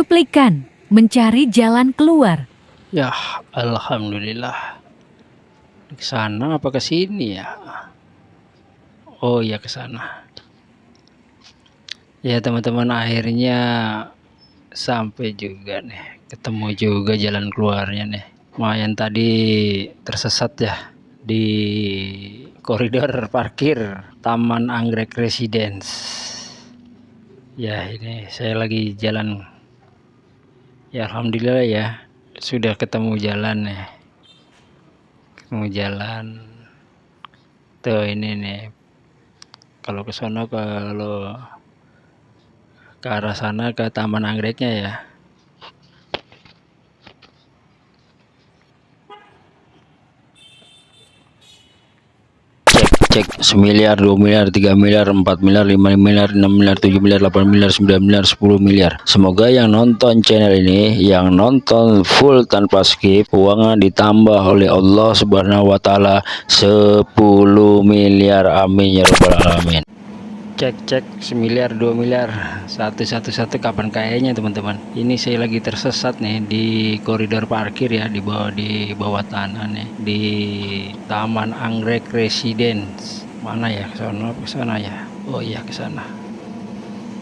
cuplikan mencari jalan keluar. Ya, alhamdulillah. Ke sana apa ke sini ya? Oh ya ke sana. Ya teman-teman akhirnya sampai juga nih. Ketemu juga jalan keluarnya nih. Lumayan tadi tersesat ya di koridor parkir Taman Anggrek Residence. Ya ini saya lagi jalan. Ya alhamdulillah ya sudah ketemu jalan ya. Ketemu jalan. Tuh ini nih. Kalau ke sana kalau ke arah sana ke Taman Anggreknya ya. Cek semiliar dua miliar tiga miliar empat miliar lima miliar enam miliar tujuh miliar delapan miliar sembilan miliar sepuluh miliar. Semoga yang nonton channel ini yang nonton full tanpa skip uangnya ditambah oleh Allah subhanahu wa ta'ala 10 miliar. Amin ya rabbal alamin cek cek semiliar dua miliar. Satu satu satu kapan kayaknya teman-teman? Ini saya lagi tersesat nih di koridor parkir ya di bawah di bawah tanah nih di Taman Anggrek Residence. Mana ya sana ke sana ya? Oh iya ke sana.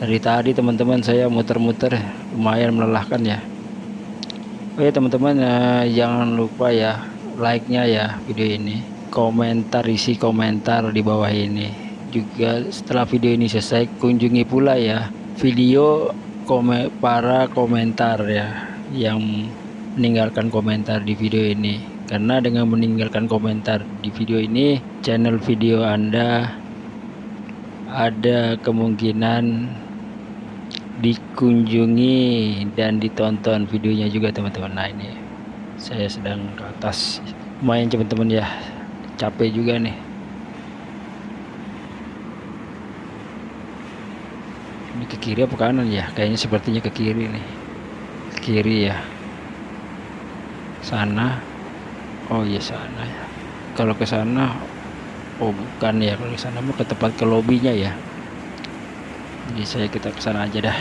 Dari tadi teman-teman saya muter-muter lumayan melelahkan ya. Oh ya teman-teman eh, jangan lupa ya like-nya ya video ini. Komentar isi komentar di bawah ini juga setelah video ini selesai kunjungi pula ya video komen para komentar ya yang meninggalkan komentar di video ini. Karena dengan meninggalkan komentar di video ini channel video anda ada kemungkinan dikunjungi dan ditonton videonya juga teman-teman. Nah ini saya sedang ke atas. Lumayan teman-teman ya. Capek juga nih ini ke kiri apa kanan ya? Kayaknya sepertinya ke kiri nih. Ke kiri ya. Sana. Oh iya sana ya. Kalau ke sana oh bukan ya. Kalau ke sana mau ke tempat ke lobbynya ya. Jadi saya kita ke sana aja dah.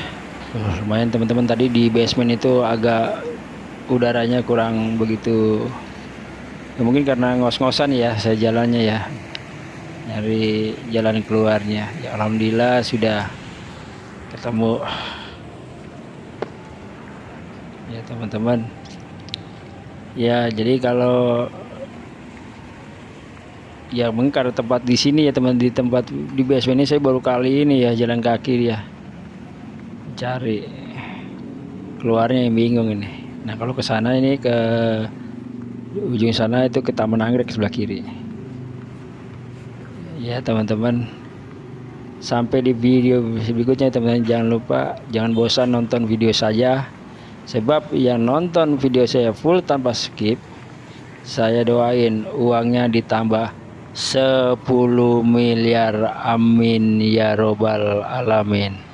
Uh, lumayan teman-teman tadi di basement itu agak udaranya kurang begitu. Ya, mungkin karena ngos-ngosan ya saya jalannya ya. Nyari jalan keluarnya. Ya Alhamdulillah sudah ketemu. Ya teman-teman. Ya jadi kalau ya mungkin tempat di sini ya teman di tempat di basement ini saya baru kali ini ya jalan kaki ya cari keluarnya yang bingung ini. Nah kalau ke sana ini ke ujung sana itu ke Taman Anggrek sebelah kiri. Ya teman-teman sampai di video berikutnya teman-teman jangan lupa jangan bosan nonton video saya. Sebab yang nonton video saya full tanpa skip saya doain uangnya ditambah 10 miliar. Amin ya robbal alamin